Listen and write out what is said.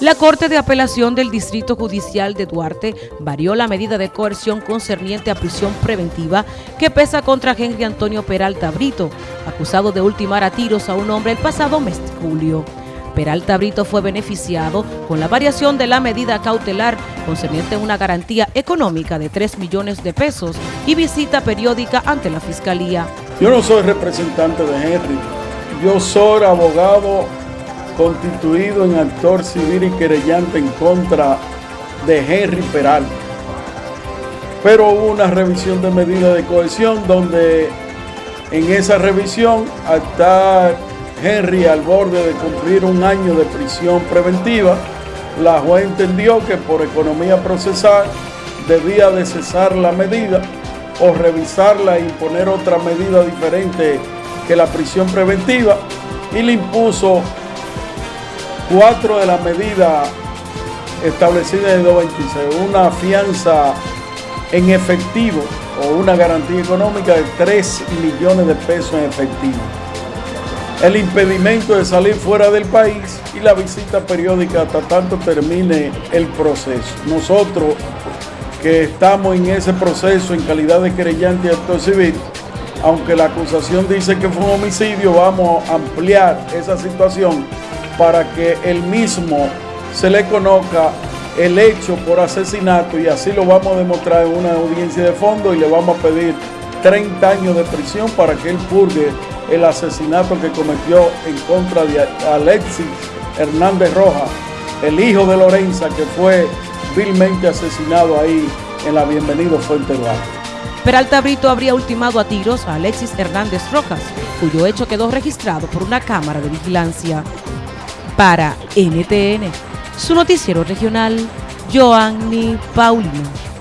La Corte de Apelación del Distrito Judicial de Duarte varió la medida de coerción concerniente a prisión preventiva que pesa contra Henry Antonio Peralta Brito, acusado de ultimar a tiros a un hombre el pasado mes de julio. Peralta Brito fue beneficiado con la variación de la medida cautelar concerniente a una garantía económica de 3 millones de pesos y visita periódica ante la Fiscalía. Yo no soy representante de Henry, yo soy abogado constituido en actor civil y querellante en contra de Henry Peralta. Pero hubo una revisión de medidas de cohesión donde en esa revisión hasta Henry al borde de cumplir un año de prisión preventiva, la juez entendió que por economía procesal debía de cesar la medida o revisarla e imponer otra medida diferente que la prisión preventiva y le impuso cuatro de las medidas establecidas en el 226, una fianza en efectivo o una garantía económica de 3 millones de pesos en efectivo. El impedimento de salir fuera del país y la visita periódica hasta tanto termine el proceso. Nosotros que estamos en ese proceso en calidad de querellante y actor civil, aunque la acusación dice que fue un homicidio, vamos a ampliar esa situación para que él mismo se le conozca el hecho por asesinato y así lo vamos a demostrar en una audiencia de fondo y le vamos a pedir 30 años de prisión para que él purgue el asesinato que cometió en contra de Alexis Hernández Rojas, el hijo de Lorenza que fue vilmente asesinado ahí en la Bienvenido Fuente Duarte. Peralta Brito habría ultimado a tiros a Alexis Hernández Rojas, cuyo hecho quedó registrado por una cámara de vigilancia. Para NTN, su noticiero regional, Joanny Paulino.